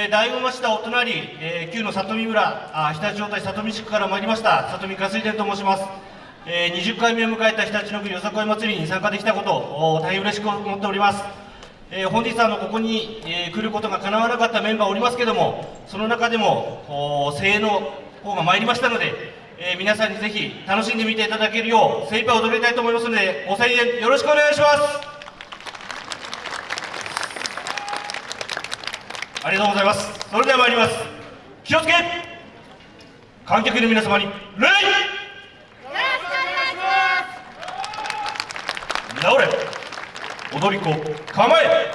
えー、大子町田お隣、えー、旧の里見村あ日立町体里見地区から参りました里見かすい店と申します、えー、20回目を迎えた日立の国よさこい祭りに参加できたことを大変嬉しく思っております、えー、本日あのここに、えー、来ることが叶わなかったメンバーおりますけどもその中でも声援の方が参りましたので、えー、皆さんにぜひ楽しんでみていただけるよう精一杯踊りたいと思いますのでご声援よろしくお願いします。ありがとうございます。それでは参ります。気をつけ。観客の皆様に礼。よろしくお願いします。直れ。踊り子構え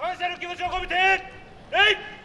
感謝の気持ちを込めてえい